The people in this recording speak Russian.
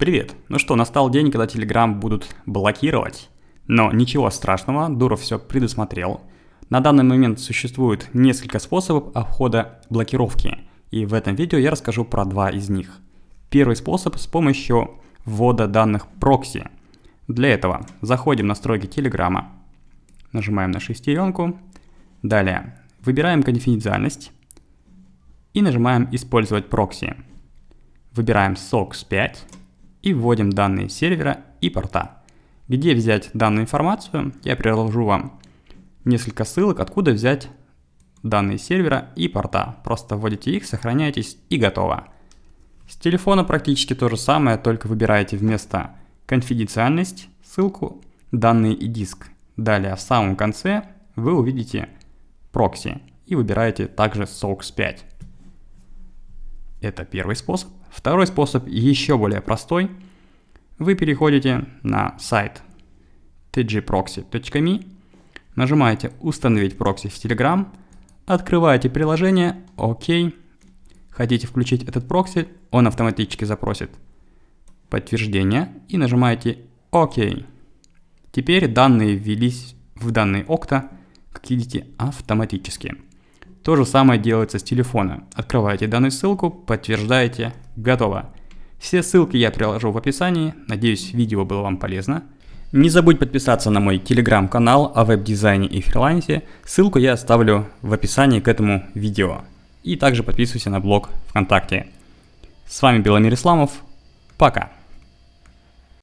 Привет! Ну что, настал день, когда Telegram будут блокировать. Но ничего страшного, Дуров все предусмотрел. На данный момент существует несколько способов обхода блокировки. И в этом видео я расскажу про два из них. Первый способ с помощью ввода данных прокси. Для этого заходим в настройки Телеграма, нажимаем на шестеренку, далее выбираем конфиденциальность и нажимаем «Использовать прокси». Выбираем SOX 5 и вводим данные сервера и порта. Где взять данную информацию, я приложу вам несколько ссылок, откуда взять данные сервера и порта. Просто вводите их, сохраняйтесь и готово. С телефона практически то же самое, только выбираете вместо конфиденциальность ссылку данные и диск. Далее в самом конце вы увидите прокси и выбираете также SOX 5. Это первый способ. Второй способ еще более простой. Вы переходите на сайт tgproxy.me, нажимаете «Установить прокси в Telegram», открываете приложение, ОК, хотите включить этот прокси, он автоматически запросит подтверждение и нажимаете ОК. Теперь данные ввелись в данные окна, как видите, автоматически. То же самое делается с телефона. Открываете данную ссылку, подтверждаете, готово. Все ссылки я приложу в описании, надеюсь видео было вам полезно. Не забудь подписаться на мой телеграм-канал о веб-дизайне и фрилансе, ссылку я оставлю в описании к этому видео. И также подписывайся на блог ВКонтакте. С вами Беломир Исламов, пока!